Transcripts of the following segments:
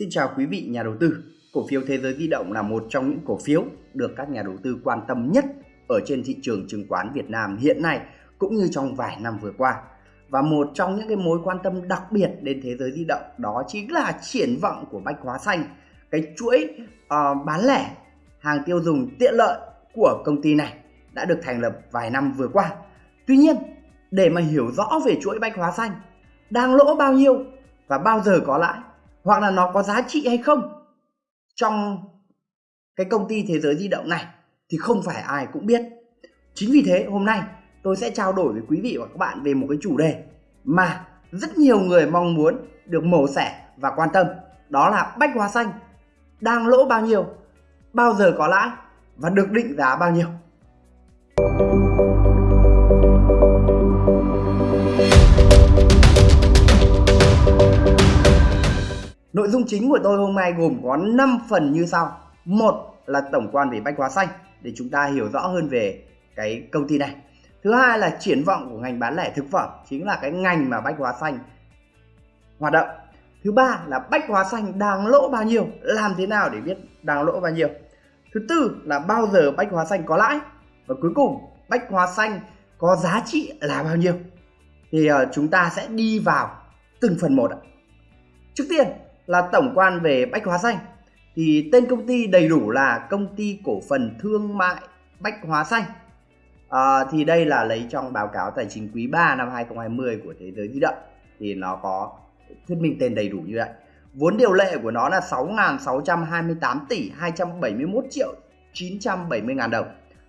Xin chào quý vị nhà đầu tư. Cổ phiếu Thế giới di động là một trong những cổ phiếu được các nhà đầu tư quan tâm nhất ở trên thị trường chứng khoán Việt Nam hiện nay cũng như trong vài năm vừa qua. Và một trong những cái mối quan tâm đặc biệt đến thế giới di động đó chính là triển vọng của Bách Hóa Xanh, cái chuỗi uh, bán lẻ hàng tiêu dùng tiện lợi của công ty này đã được thành lập vài năm vừa qua. Tuy nhiên, để mà hiểu rõ về chuỗi Bách Hóa Xanh đang lỗ bao nhiêu và bao giờ có lãi hoặc là nó có giá trị hay không. Trong cái công ty thế giới di động này thì không phải ai cũng biết. Chính vì thế, hôm nay tôi sẽ trao đổi với quý vị và các bạn về một cái chủ đề mà rất nhiều người mong muốn được mổ xẻ và quan tâm. Đó là bách hóa xanh. Đang lỗ bao nhiêu, bao giờ có lãi và được định giá bao nhiêu. Nội dung chính của tôi hôm nay gồm có 5 phần như sau. Một là tổng quan về bách hóa xanh để chúng ta hiểu rõ hơn về cái công ty này. Thứ hai là triển vọng của ngành bán lẻ thực phẩm, chính là cái ngành mà bách hóa xanh hoạt động. Thứ ba là bách hóa xanh đang lỗ bao nhiêu, làm thế nào để biết đang lỗ bao nhiêu. Thứ tư là bao giờ bách hóa xanh có lãi. Và cuối cùng, bách hóa xanh có giá trị là bao nhiêu. Thì uh, chúng ta sẽ đi vào từng phần một ạ. Trước tiên là tổng quan về Bách Hóa Xanh. Thì tên công ty đầy đủ là công ty cổ phần thương mại Bách Hóa Xanh. À, thì đây là lấy trong báo cáo tài chính quý 3 năm 2020 của Thế giới di động. Thì nó có thuyết minh tên đầy đủ như vậy. Vốn điều lệ của nó là 6.628 tỷ 271 triệu 970 ngàn đồng.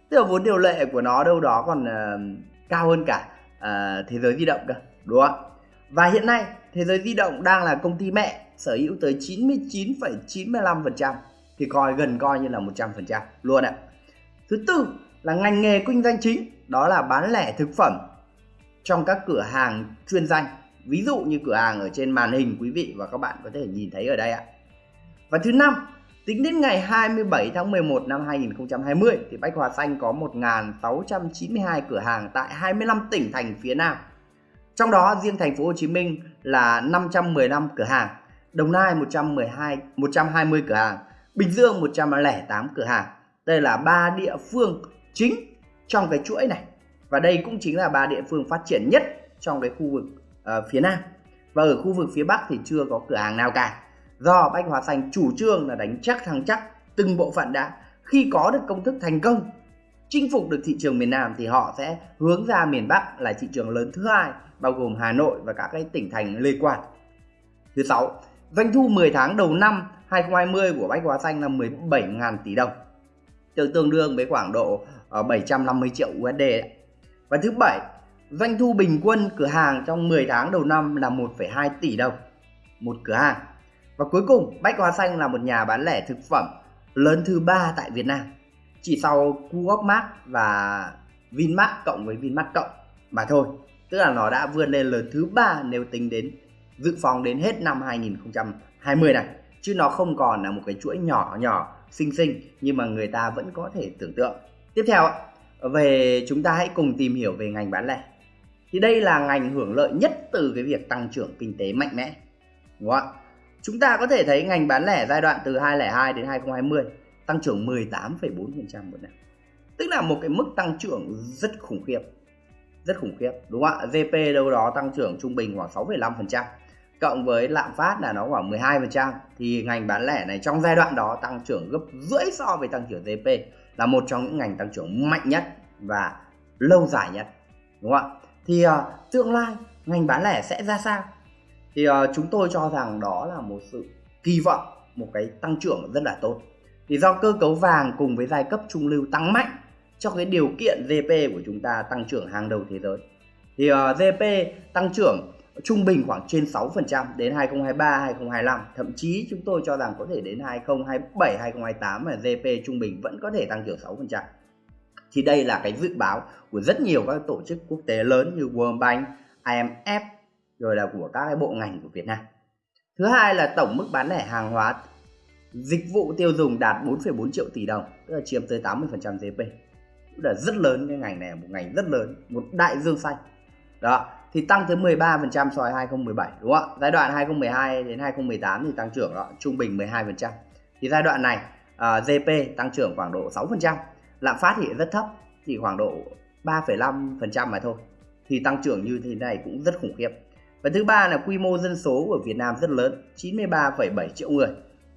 Tức là vốn điều lệ của nó đâu đó còn uh, cao hơn cả uh, Thế giới di động cơ đúng không? Và hiện nay Thế giới di động đang là công ty mẹ sở hữu tới 99,95% thì coi gần coi như là 100% luôn ạ. Thứ tư là ngành nghề kinh doanh chính, đó là bán lẻ thực phẩm trong các cửa hàng chuyên danh. Ví dụ như cửa hàng ở trên màn hình quý vị và các bạn có thể nhìn thấy ở đây ạ. Và thứ năm, tính đến ngày 27 tháng 11 năm 2020 thì Bách Hòa Xanh có 1.692 cửa hàng tại 25 tỉnh thành phía Nam. Trong đó riêng thành phố Hồ Chí Minh là 515 cửa hàng Đồng Nai 112 120 cửa hàng, Bình Dương 108 cửa hàng. Đây là ba địa phương chính trong cái chuỗi này. Và đây cũng chính là ba địa phương phát triển nhất trong cái khu vực uh, phía Nam. Và ở khu vực phía Bắc thì chưa có cửa hàng nào cả. Do Bách Hóa Xanh chủ trương là đánh chắc thắng chắc từng bộ phận đã. Khi có được công thức thành công chinh phục được thị trường miền Nam thì họ sẽ hướng ra miền Bắc là thị trường lớn thứ hai bao gồm Hà Nội và các cái tỉnh thành liên quan. Thứ sáu, Doanh thu 10 tháng đầu năm 2020 của Bách Hóa Xanh là 17.000 tỷ đồng, tương đương với khoảng độ ờ, 750 triệu USD. Và thứ bảy, doanh thu bình quân cửa hàng trong 10 tháng đầu năm là 1,2 tỷ đồng một cửa hàng. Và cuối cùng, Bách Hóa Xanh là một nhà bán lẻ thực phẩm lớn thứ ba tại Việt Nam, chỉ sau Coopmart và Vinmart cộng với Vinmart cộng mà thôi. Tức là nó đã vươn lên lớn thứ ba nếu tính đến dự phòng đến hết năm 2020 này chứ nó không còn là một cái chuỗi nhỏ nhỏ xinh xinh nhưng mà người ta vẫn có thể tưởng tượng. Tiếp theo về chúng ta hãy cùng tìm hiểu về ngành bán lẻ. Thì đây là ngành hưởng lợi nhất từ cái việc tăng trưởng kinh tế mạnh mẽ đúng không ạ? Chúng ta có thể thấy ngành bán lẻ giai đoạn từ 2002 đến 2020 tăng trưởng 18,4% một năm. Tức là một cái mức tăng trưởng rất khủng khiếp rất khủng khiếp đúng không ạ? GP đâu đó tăng trưởng trung bình khoảng 6,5% cộng với lạm phát là nó khoảng 12% thì ngành bán lẻ này trong giai đoạn đó tăng trưởng gấp rưỡi so với tăng trưởng GDP là một trong những ngành tăng trưởng mạnh nhất và lâu dài nhất đúng không ạ? Thì uh, tương lai ngành bán lẻ sẽ ra sao? Thì uh, chúng tôi cho rằng đó là một sự kỳ vọng một cái tăng trưởng rất là tốt. Thì do cơ cấu vàng cùng với giai cấp trung lưu tăng mạnh cho cái điều kiện GDP của chúng ta tăng trưởng hàng đầu thế giới. Thì ờ, uh, GDP tăng trưởng trung bình khoảng trên 6% đến 2023 2025 thậm chí chúng tôi cho rằng có thể đến 2027 2028 mà GDP trung bình vẫn có thể tăng trưởng 6% thì đây là cái dự báo của rất nhiều các tổ chức quốc tế lớn như World Bank, IMF rồi là của các cái bộ ngành của Việt Nam. Thứ hai là tổng mức bán lẻ hàng hóa dịch vụ tiêu dùng đạt 4,4 triệu tỷ đồng tức là chiếm tới 80% GDP là rất lớn cái ngành này một ngành rất lớn một đại dương xanh. Đó thì tăng tới 13% so với 2017 đúng không ạ? Giai đoạn 2012 đến 2018 thì tăng trưởng đó trung bình 12%. Thì giai đoạn này uh, tăng trưởng khoảng độ 6%, lạm phát thì rất thấp, chỉ khoảng độ 3,5% mà thôi. Thì tăng trưởng như thế này cũng rất khủng khiếp. Và thứ ba là quy mô dân số của Việt Nam rất lớn, 93,7 triệu người.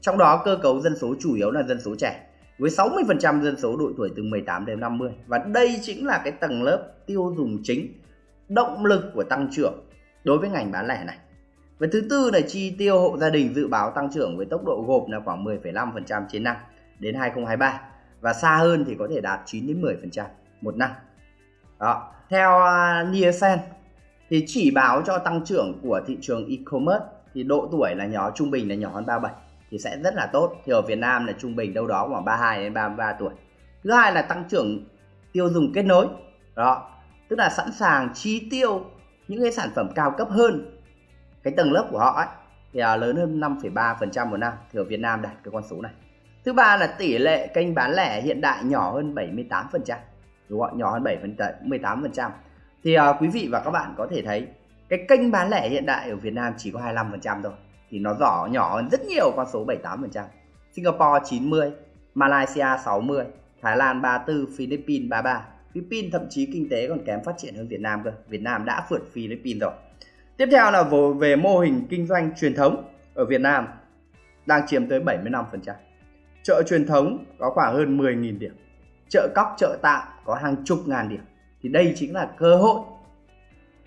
Trong đó cơ cấu dân số chủ yếu là dân số trẻ với 60% dân số độ tuổi từ 18 đến 50 và đây chính là cái tầng lớp tiêu dùng chính động lực của tăng trưởng đối với ngành bán lẻ này. Và thứ tư là chi tiêu hộ gia đình dự báo tăng trưởng với tốc độ gộp là khoảng 10,5% trên năm đến 2023 và xa hơn thì có thể đạt 9 đến 10% một năm. Đó. Theo à, Nielsen thì chỉ báo cho tăng trưởng của thị trường e-commerce thì độ tuổi là nhỏ trung bình là nhỏ hơn 37 thì sẽ rất là tốt. Thì ở Việt Nam là trung bình đâu đó khoảng 32 đến 33 tuổi. Thứ hai là tăng trưởng tiêu dùng kết nối. Đó, tức là sẵn sàng chi tiêu những cái sản phẩm cao cấp hơn cái tầng lớp của họ ấy thì à, lớn hơn 5,3% một năm thì ở Việt Nam đạt cái con số này. Thứ ba là tỷ lệ kênh bán lẻ hiện đại nhỏ hơn 78%. Đúng không? Nhỏ hơn 7,18%. Thì uh, quý vị và các bạn có thể thấy cái kênh bán lẻ hiện đại ở Việt Nam chỉ có 25% thôi thì nó rõ nhỏ hơn rất nhiều con số 78%. Singapore 90, Malaysia 60, Thái Lan 34, Philippines 33. Philippines thậm chí kinh tế còn kém phát triển hơn Việt Nam cơ. Việt Nam đã vượt Philippines rồi. Tiếp theo là về mô hình kinh doanh truyền thống ở Việt Nam đang chiếm tới 75%. Chợ truyền thống có khoảng hơn 10.000 điểm. Chợ cóc, chợ tạm có hàng chục ngàn điểm. Thì đây chính là cơ hội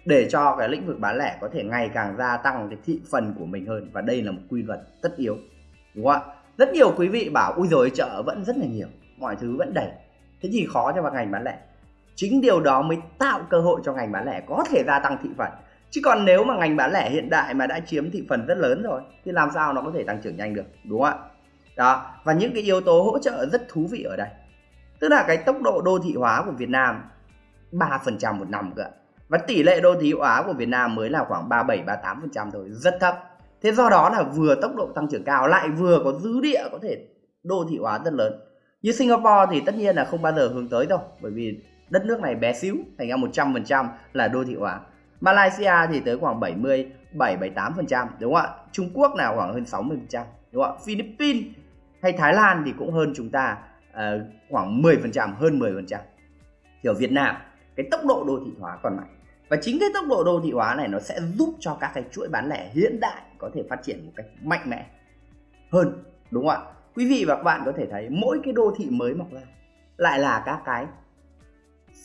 để cho cái lĩnh vực bán lẻ có thể ngày càng gia tăng cái thị phần của mình hơn và đây là một quy luật tất yếu đúng không ạ rất nhiều quý vị bảo ui rồi chợ vẫn rất là nhiều mọi thứ vẫn đầy thế thì khó cho ngành bán lẻ chính điều đó mới tạo cơ hội cho ngành bán lẻ có thể gia tăng thị phần chứ còn nếu mà ngành bán lẻ hiện đại mà đã chiếm thị phần rất lớn rồi thì làm sao nó có thể tăng trưởng nhanh được đúng không ạ đó và những cái yếu tố hỗ trợ rất thú vị ở đây tức là cái tốc độ đô thị hóa của Việt Nam 3% một năm cơ và tỷ lệ đô thị hóa của Việt Nam mới là khoảng 37-38% thôi, rất thấp. Thế do đó là vừa tốc độ tăng trưởng cao lại vừa có dư địa có thể đô thị hóa rất lớn. Như Singapore thì tất nhiên là không bao giờ hướng tới đâu, bởi vì đất nước này bé xíu, thành ra 100% là đô thị hóa. Malaysia thì tới khoảng 70, 7-78%, đúng không ạ? Trung Quốc nào khoảng hơn 60%, đúng không ạ? Philippines hay Thái Lan thì cũng hơn chúng ta uh, khoảng 10%, hơn 10%. Thì ở Việt Nam, cái tốc độ đô thị hóa còn mạnh và chính cái tốc độ đô thị hóa này nó sẽ giúp cho các cái chuỗi bán lẻ hiện đại có thể phát triển một cách mạnh mẽ hơn đúng không ạ quý vị và các bạn có thể thấy mỗi cái đô thị mới mọc ra lại là các cái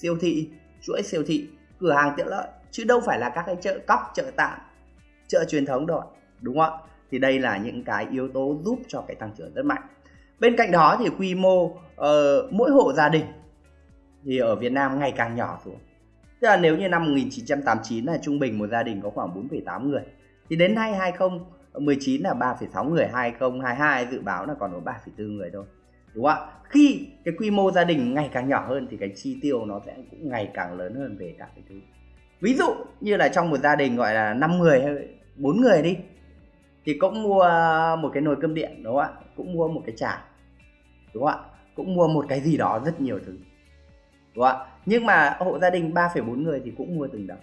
siêu thị chuỗi siêu thị cửa hàng tiện lợi chứ đâu phải là các cái chợ cóc chợ tạm chợ truyền thống đâu ạ đúng không ạ? Thì đây là những cái yếu tố giúp cho cái tăng trưởng rất mạnh. Bên cạnh đó thì quy mô uh, mỗi hộ gia đình thì ở Việt Nam ngày càng nhỏ xuống. Tức là nếu như năm 1989 là trung bình một gia đình có khoảng 4,8 người thì đến nay 2019 là 3,6 người, 2022 dự báo là còn có 3,4 người thôi. Đúng không ạ? Khi cái quy mô gia đình ngày càng nhỏ hơn thì cái chi tiêu nó sẽ cũng ngày càng lớn hơn về các cái thứ. Ví dụ như là trong một gia đình gọi là 5 người hay 4 người đi thì cũng mua một cái nồi cơm điện đúng không ạ? Cũng mua một cái chả. Đúng không ạ? Cũng mua một cái gì đó rất nhiều thứ đúng không ạ nhưng mà hộ gia đình 3,4 người thì cũng mua từng đồng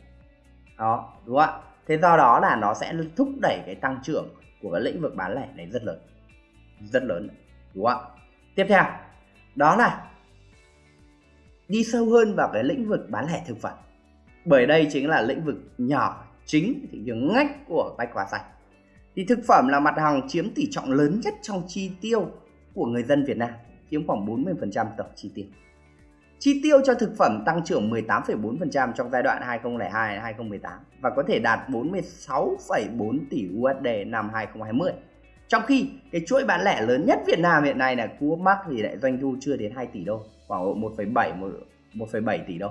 đó đúng không ạ thế do đó là nó sẽ thúc đẩy cái tăng trưởng của cái lĩnh vực bán lẻ này rất lớn rất lớn đúng không ạ tiếp theo đó là đi sâu hơn vào cái lĩnh vực bán lẻ thực phẩm. Bởi đây chính là lĩnh vực nhỏ chính thị trường ngách của bách hóa xanh. Thì thực phẩm là mặt hàng chiếm tỷ trọng lớn nhất trong chi tiêu của người dân Việt Nam chiếm khoảng 40% tổng chi tiêu. Chi tiêu cho thực phẩm tăng trưởng 18,4% trong giai đoạn 2002-2018 và có thể đạt 46,4 tỷ USD năm 2020. Trong khi cái chuỗi bán lẻ lớn nhất Việt Nam hiện nay là Coopmart thì lại doanh thu chưa đến 2 tỷ đô, khoảng 1,7 1,7 tỷ đô.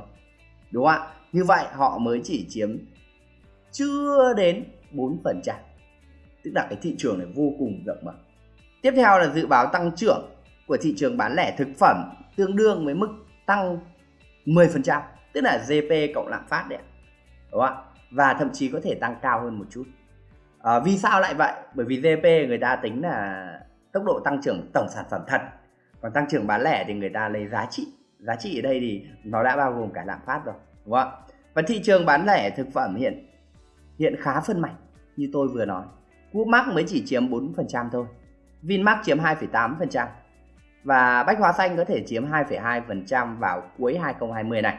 Đúng không ạ? Như vậy họ mới chỉ chiếm chưa đến 4%. Tức là cái thị trường này vô cùng rộng mở. Tiếp theo là dự báo tăng trưởng của thị trường bán lẻ thực phẩm tương đương với mức tăng 10% tức là GP cộng lạm phát đấy đúng không ạ và thậm chí có thể tăng cao hơn một chút à, vì sao lại vậy bởi vì gdp người ta tính là tốc độ tăng trưởng tổng sản phẩm thật còn tăng trưởng bán lẻ thì người ta lấy giá trị giá trị ở đây thì nó đã bao gồm cả lạm phát rồi đúng không và thị trường bán lẻ thực phẩm hiện hiện khá phân mảnh như tôi vừa nói. Coopmark mới chỉ chiếm 4% thôi. Vinmark chiếm 2,8% và Bách Hóa Xanh có thể chiếm 2,2% vào cuối 2020 này.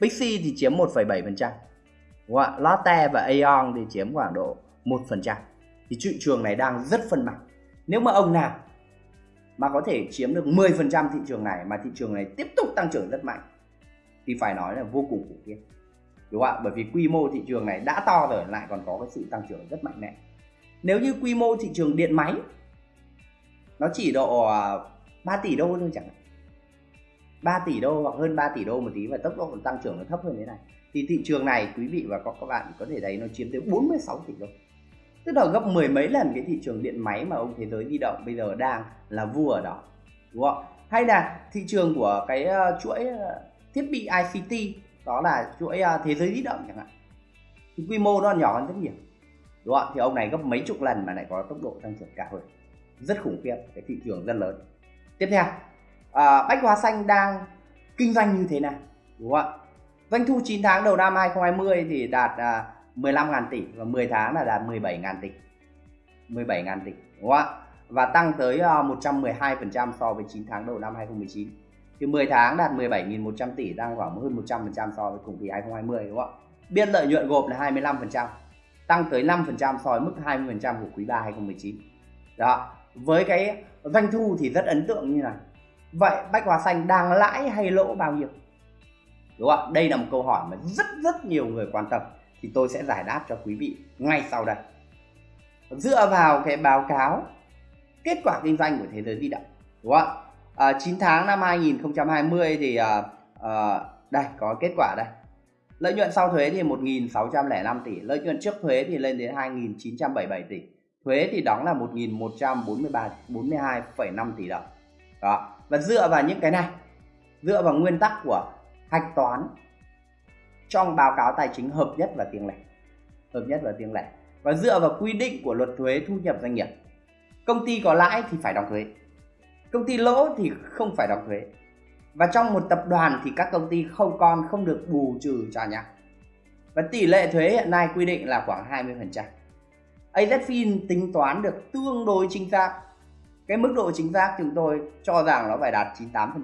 Pixi thì chiếm 1,7%. Lotte và Aeon thì chiếm khoảng độ 1%. Thì thị trường này đang rất phân mảnh. Nếu mà ông nào mà có thể chiếm được 10% thị trường này mà thị trường này tiếp tục tăng trưởng rất mạnh, thì phải nói là vô cùng khủng khiếp. Đúng không ạ? Bởi vì quy mô thị trường này đã to rồi, lại còn có cái sự tăng trưởng rất mạnh mẽ. Nếu như quy mô thị trường điện máy nó chỉ độ à, 3 tỷ đô thôi chẳng hạn. 3 tỷ đô hoặc hơn 3 tỷ đô một tí và tốc độ tăng trưởng nó thấp hơn thế này, thì thị trường này, quý vị và các bạn có thể thấy nó chiếm tới 46 tỷ đô tức là gấp mười mấy lần cái thị trường điện máy mà ông thế giới di động bây giờ đang là vua ở đó đúng không? Hay là thị trường của cái uh, chuỗi uh, thiết bị ICT đó là chuỗi uh, thế giới di động chẳng hạn. Thì quy mô nó nhỏ hơn rất nhiều đúng không? Thì ông này gấp mấy chục lần mà lại có tốc độ tăng trưởng cao hơn. Rất khủng khiếp cái thị trường rất lớn. Tiếp theo à, bách hóa xanh đang kinh doanh như thế nào đúng không ạ? Doanh thu 9 tháng đầu năm 2020 thì đạt à, 15.000 tỷ và 10 tháng là đạt 17.000 tỷ. 17.000 tỷ, đúng không ạ? Và tăng tới ờ, 112% so với 9 tháng đầu năm 2019 thì 10 tháng đạt 17.100 tỷ, tăng khoảng hơn 100% so với cùng kỳ 2020 đúng không ạ? Biên lợi nhuận gộp là 25% tăng tới 5% so với mức 20% của quý 3 2019 đó, với cái doanh thu thì rất ấn tượng như này. Vậy bách hóa xanh đang lãi hay lỗ bao nhiêu? Đúng không ạ? Đây là một câu hỏi mà rất rất nhiều người quan tâm thì tôi sẽ giải đáp cho quý vị ngay sau đây. Dựa vào cái báo cáo kết quả kinh doanh của thế giới di động đúng không ạ? À, 9 tháng năm 2020 thì à, à, đây có kết quả đây. Lợi nhuận sau thuế thì 1.605 tỷ lợi nhuận trước thuế thì lên đến 2.977 tỷ. Thuế thì đóng là 1.142,5 tỷ đồng. Đó và dựa vào những cái này dựa vào nguyên tắc của hạch toán trong báo cáo tài chính hợp nhất và tiền lẻ. Hợp nhất và tiền lẻ. Và dựa vào quy định của luật thuế thu nhập doanh nghiệp. Công ty có lãi thì phải đóng thuế. Công ty lỗ thì không phải đóng thuế. Và trong một tập đoàn thì các công ty không con không được bù trừ cho nhau. Và tỷ lệ thuế hiện nay quy định là khoảng 20% AZFIN tính toán được tương đối chính xác. Cái mức độ chính xác chúng tôi cho rằng nó phải đạt 98%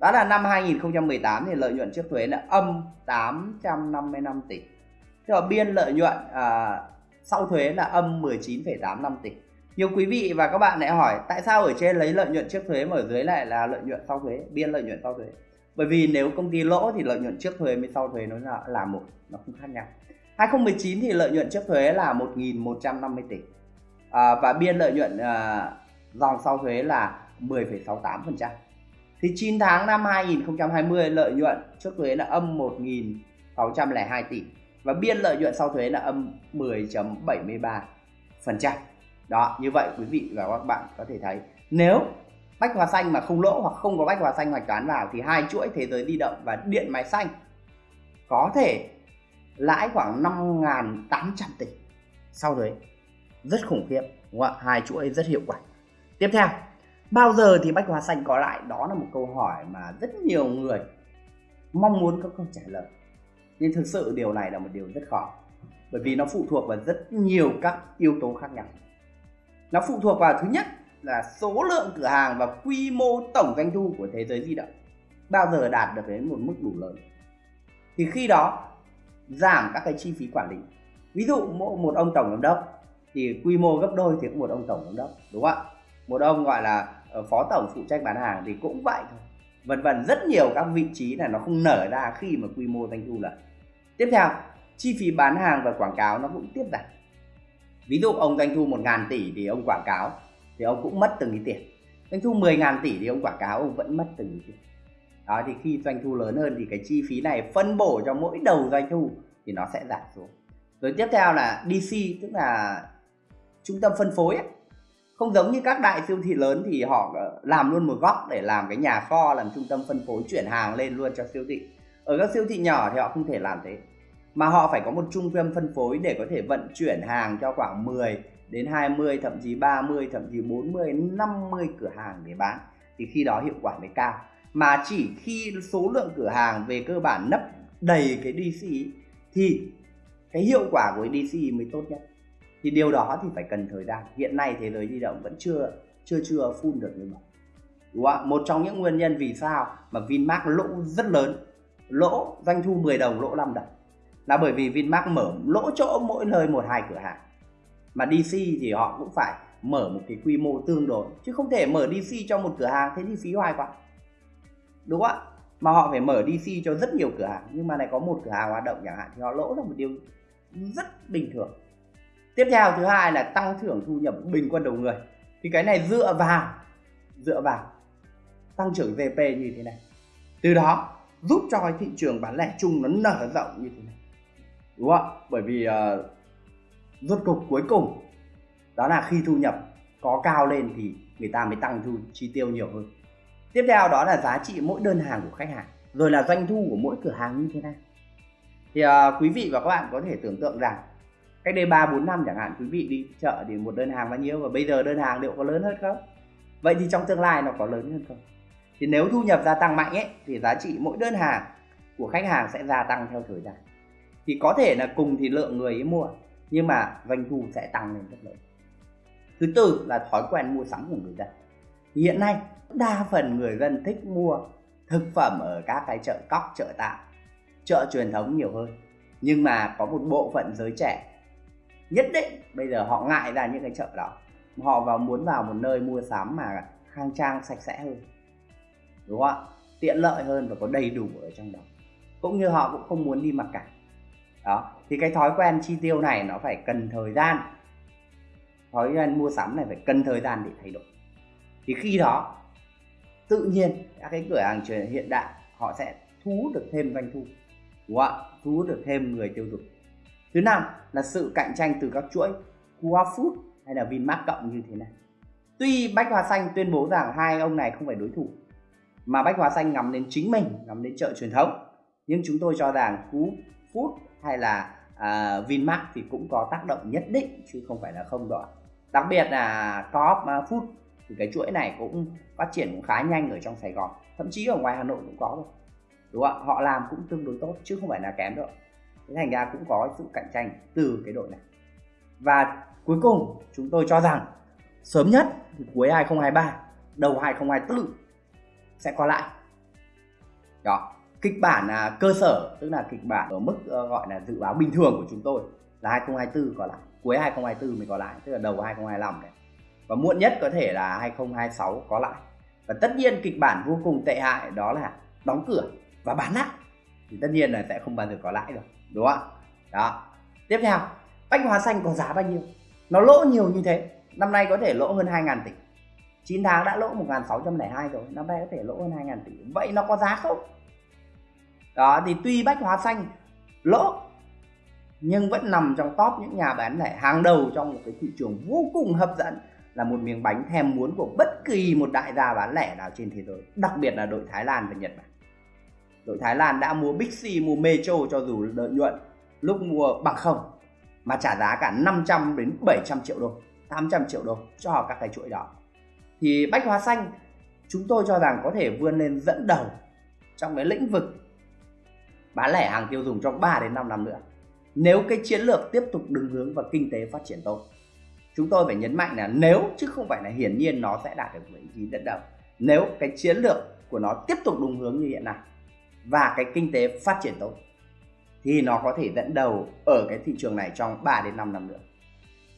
đó là năm 2018 thì lợi nhuận trước thuế là âm 855 tỷ. Thế và biên lợi nhuận à, sau thuế là âm 19,85 tỷ. Nhiều quý vị và các bạn lại hỏi tại sao ở trên lấy lợi nhuận trước thuế mà ở dưới lại là lợi nhuận sau thuế biên lợi nhuận sau thuế? Bởi vì nếu công ty lỗ thì lợi nhuận trước thuế với sau thuế nó là, là một nó không khác nhau. 2019 thì lợi nhuận trước thuế là 1.150 tỷ. À, và biên lợi nhuận à, dòng sau thuế là 10,68% thì 9 tháng năm 2020 lợi nhuận trước thuế là âm 1.602 tỷ và biên lợi nhuận sau thuế là âm 10.73%. Đó, như vậy quý vị và các bạn có thể thấy nếu bách hóa xanh mà không lỗ hoặc không có bách hóa xanh hoạch toán vào thì hai chuỗi thế giới di động và điện máy xanh có thể lãi khoảng 5.800 tỷ sau thuế. Rất khủng khiếp, đúng không ạ? Hai chuỗi rất hiệu quả. Tiếp theo, bao giờ thì bách hóa xanh có lại? Đó là một câu hỏi mà rất nhiều người mong muốn có câu trả lời. Nhưng thực sự điều này là một điều rất khó, bởi vì nó phụ thuộc vào rất nhiều các yếu tố khác nhau. Nó phụ thuộc vào thứ nhất là số lượng cửa hàng và quy mô tổng doanh thu của thế giới di động bao giờ đạt được đến một mức đủ lớn. Thì khi đó, giảm các cái chi phí quản lý. Ví dụ một ông tổng giám đốc, thì quy mô gấp đôi thì cũng một ông tổng giám đốc, đúng không ạ? Một ông gọi là Ờ, phó tổng phụ trách bán hàng thì cũng vậy thôi. Vân vân, rất nhiều các vị trí là nó không nở ra khi mà quy mô doanh thu là. Tiếp theo, chi phí bán hàng và quảng cáo nó cũng tiếp giảm. Ví dụ ông doanh thu 1.000 tỷ thì ông quảng cáo thì ông cũng mất từng cái tiền. Doanh thu 10.000 tỷ thì ông quảng cáo ông vẫn mất từng cái tiền. Đó, thì khi doanh thu lớn hơn thì cái chi phí này phân bổ cho mỗi đầu doanh thu thì nó sẽ giảm xuống. Rồi tiếp theo là DC tức là trung tâm phân phối ấy không giống như các đại siêu thị lớn thì họ ờ, làm luôn một góc để làm cái nhà kho, làm trung tâm phân phối chuyển hàng lên luôn cho siêu thị. Ở các siêu thị nhỏ thì họ không thể làm thế, mà họ phải có một trung tâm phân phối để có thể vận chuyển hàng cho khoảng 10 đến 20 thậm chí 30 thậm chí 40 50 cửa hàng để bán, thì khi đó hiệu quả mới cao. Mà chỉ khi số lượng cửa hàng về cơ bản nấp đầy cái DC thì cái hiệu quả của DC mới tốt nhất thì điều đó thì phải cần thời gian. Hiện nay thế giới di động vẫn chưa chưa chưa phun được như vậy. Đúng không? một trong những nguyên nhân vì sao mà Vinmart lỗ rất lớn. Lỗ doanh thu 10 đồng, lỗ 5 đồng. Là bởi vì Vinmart mở lỗ chỗ mỗi nơi một, hai cửa hàng. Mà DC thì họ cũng phải mở một cái quy mô tương đối. Chứ không thể mở DC cho một cửa hàng, thế thì phí hoài quá. Đúng không ạ? Mà họ phải mở DC cho rất nhiều cửa hàng. Nhưng mà này có một cửa hàng hoạt động chẳng hạn, thì họ lỗ là một điều rất bình thường tiếp theo thứ hai là tăng trưởng thu nhập bình quân đầu người. Thì cái này dựa vào dựa vào tăng trưởng GDP như thế này. Từ đó giúp cho cái thị trường bán lẻ chung nó nở rộng như thế này. Đúng không bởi vì uh, rốt cục cuối cùng đó là khi thu nhập có cao lên thì người ta mới tăng thu chi tiêu nhiều hơn. Tiếp theo đó là giá trị mỗi đơn hàng của khách hàng rồi là doanh thu của mỗi cửa hàng như thế này. Thì uh, quý vị và các bạn có thể tưởng tượng rằng cách đây ba, bốn năm chẳng hạn, quý vị đi chợ thì một đơn hàng bao nhiêu, và bây giờ đơn hàng liệu có lớn hơn không? Vậy thì trong tương lai nó có lớn hơn không? Thì nếu thu nhập gia tăng mạnh ấy, thì giá trị mỗi đơn hàng của khách hàng sẽ gia tăng theo thời gian. Thì có thể là cùng thì lượng người ấy mua, nhưng mà doanh thu sẽ tăng lên rất lớn. Thứ tư là thói quen mua sắm của người dân. Hiện nay, đa phần người dân thích mua thực phẩm ở các cái chợ cóc, chợ tạm, chợ truyền thống nhiều hơn. Nhưng mà có một bộ phận giới trẻ nhất định. Bây giờ họ ngại ra những cái chợ đó. Họ vào muốn vào một nơi mua sắm mà khang trang, sạch sẽ hơn. Đúng không ạ? Tiện lợi hơn và có đầy đủ ở trong đó. Cũng như họ cũng không muốn đi mặc cả. Đó. Thì cái thói quen chi tiêu này nó phải cần thời gian. Thói quen mua sắm này phải cần thời gian để thay đổi. Thì khi đó, tự nhiên các cái cửa hàng truyền hiện đại, họ sẽ thu hút được thêm doanh thu. Đúng không ạ? Thu hút được thêm người tiêu dùng thứ năm là sự cạnh tranh từ các chuỗi Qua Food hay là Vinmart cộng như thế này. Tuy Bách Hóa Xanh tuyên bố rằng hai ông này không phải đối thủ mà Bách Hóa Xanh ngắm đến chính mình ngắm đến chợ truyền thống. Nhưng chúng tôi cho rằng Cú Food hay là à, Vinmart thì cũng có tác động nhất định chứ không phải là không đó. Đặc biệt là có Food thì cái chuỗi này cũng phát triển cũng khá nhanh ở trong Sài Gòn thậm chí ở ngoài Hà Nội cũng có rồi. Đúng không ạ? Họ làm cũng tương đối tốt chứ không phải là kém đâu thành ra cũng có sự cạnh tranh từ cái đội này. Và cuối cùng, chúng tôi cho rằng sớm nhất thì cuối 2023 đầu 2024 sẽ có lại. Đó, kịch bản là cơ sở, tức là kịch bản ở mức ờ, gọi là dự báo bình thường của chúng tôi là 2024 có lại. Cuối 2024 mới có lại, tức là đầu 2025 này. Và muộn nhất có thể là 2026 có lại. Và tất nhiên kịch bản vô cùng tệ hại đó là đóng cửa và bán lại thì tất nhiên là sẽ không bao giờ có lãi được, đúng không đó. Tiếp theo, bách hóa xanh có giá bao nhiêu? Nó lỗ nhiều như thế. Năm nay có thể lỗ hơn 2.000 tỷ. 9 tháng đã lỗ 1.602 rồi, năm nay có thể lỗ hơn 2.000 tỷ. Vậy nó có giá không? Đó, thì tuy bách hóa xanh lỗ, nhưng vẫn nằm trong top những nhà bán lẻ hàng đầu trong một cái thị trường vô cùng hấp dẫn, là một miếng bánh thèm muốn của bất kỳ một đại gia bán lẻ nào trên thế giới, đặc biệt là đội Thái Lan và Nhật Bản đội Thái Lan đã mua Big C, mua Metro cho dù lợi nhuận lúc mua bằng không, mà trả giá cả 500 đến 700 triệu đô 800 triệu đô cho các cái chuỗi đó. Thì bách hóa xanh, chúng tôi cho rằng có thể vươn lên dẫn đầu trong cái lĩnh vực bán lẻ hàng tiêu dùng trong 3 đến 5 năm nữa, nếu cái chiến lược tiếp tục đứng hướng và kinh tế phát triển tốt. Chúng tôi phải nhấn mạnh là nếu, chứ không phải là hiển nhiên nó sẽ đạt được vị trí dẫn đầu. Nếu cái chiến lược của nó tiếp tục đúng hướng như hiện nay và cái kinh tế phát triển tốt, thì nó có thể dẫn đầu ở cái thị trường này trong 3 đến 5 năm nữa.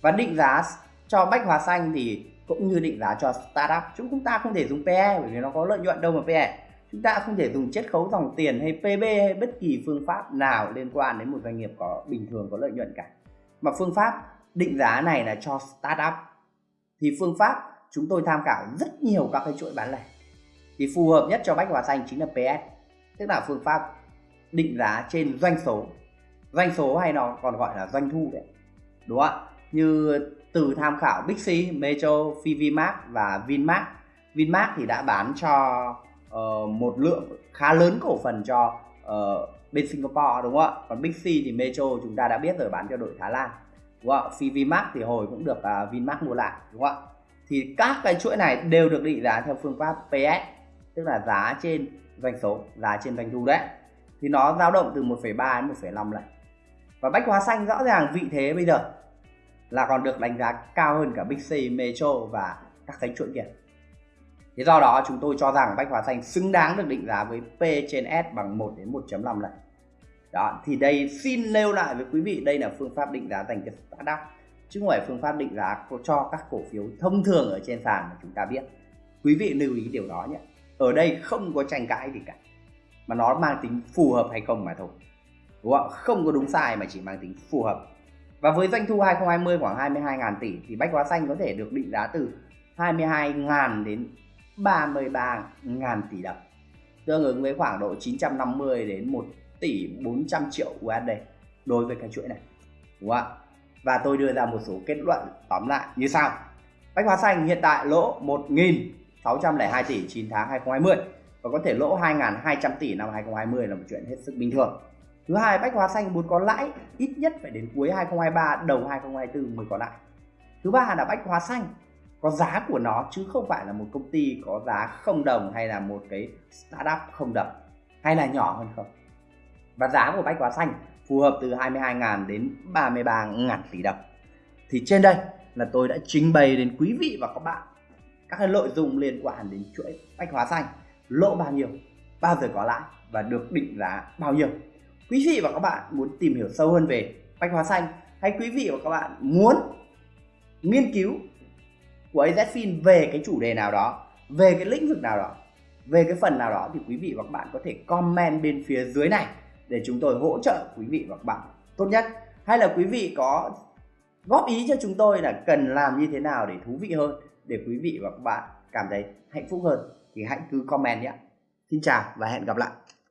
Và định giá cho bách hóa xanh thì cũng như định giá cho startup, chúng ta không thể dùng PE bởi vì nó có lợi nhuận đâu mà PE chúng ta không thể dùng chiết khấu dòng tiền hay PB hay bất kỳ phương pháp nào liên quan đến một doanh nghiệp có bình thường, có lợi nhuận cả. Mà phương pháp định giá này là cho startup. Thì phương pháp chúng tôi tham khảo rất nhiều các cái chuỗi bán lẻ. Thì phù hợp nhất cho bách hóa xanh chính là PS tức là phương pháp định giá trên doanh số. Doanh số hay nó còn gọi là doanh thu đấy. Đúng không ạ? Như từ tham khảo Bixi, Metro, Fivimax và Vinmax. Vinmax thì đã bán cho uh, một lượng khá lớn cổ phần cho uh, bên Singapore đúng không ạ? Còn Bixi thì Metro chúng ta đã biết rồi bán cho đội Thái Lan. Đúng không ạ? Fivimax thì hồi cũng được uh, Vinmax mua lại đúng không ạ? Thì các cái chuỗi này đều được định giá theo phương pháp PS tức là giá trên doanh số giá trên doanh thu đấy. Thì nó dao động từ 1,3 đến 1,5 lần. Và bách hóa xanh rõ ràng vị thế bây giờ là còn được đánh giá cao hơn cả Big C, Metro và các cái chuỗi kia. Thế do đó chúng tôi cho rằng bách hóa xanh xứng đáng được định giá với P trên S bằng 1 đến 1.5 lần. Đó thì đây xin nêu lại với quý vị đây là phương pháp định giá dành cho startup chứ không phải phương pháp định giá cho các cổ phiếu thông thường ở trên sàn mà chúng ta biết. Quý vị lưu ý điều đó nhé ở đây không có tranh cãi gì cả. Mà nó mang tính phù hợp hay không mà thôi. Đúng không không có đúng sai mà chỉ mang tính phù hợp. Và với doanh thu 2020 khoảng 22.000 tỷ thì bách hóa xanh có thể được định giá từ 22.000 đến 33.000 tỷ đồng. Tương ứng với khoảng độ 950 đến 1 tỷ 400 triệu USD đối với cái chuỗi này. Đúng không và tôi đưa ra một số kết luận tóm lại như sau. Bách Hóa Xanh hiện tại lỗ 602 tỷ 9 tháng 2020 và có thể lỗ 2.200 tỷ năm 2020 là một chuyện hết sức bình thường. Thứ hai, Bách Hóa Xanh muốn có lãi ít nhất phải đến cuối 2023 đầu 2024 mới có lãi. Thứ ba là Bách Hóa Xanh, có giá của nó chứ không phải là một công ty có giá không đồng hay là một cái startup không đồng, hay là nhỏ hơn không. Và giá của bách hóa xanh phù hợp từ 22.000 đến 33.000 tỷ đồng. Thì trên đây là tôi đã trình bày đến quý vị và các bạn các cái nội dung liên quan đến chuỗi bách hóa xanh lỗ bao nhiêu, bao giờ có lãi và được định giá bao nhiêu. Quý vị và các bạn muốn tìm hiểu sâu hơn về bách hóa xanh hay quý vị và các bạn muốn nghiên cứu của AZFIN về cái chủ đề nào đó, về cái lĩnh vực nào đó, về cái phần nào đó thì quý vị và các bạn có thể comment bên phía dưới này để chúng tôi hỗ trợ quý vị và các bạn tốt nhất. Hay là quý vị có góp ý cho chúng tôi là cần làm như thế nào để thú vị hơn để quý vị và các bạn cảm thấy hạnh phúc hơn thì hãy cứ comment nhé. Xin chào và hẹn gặp lại.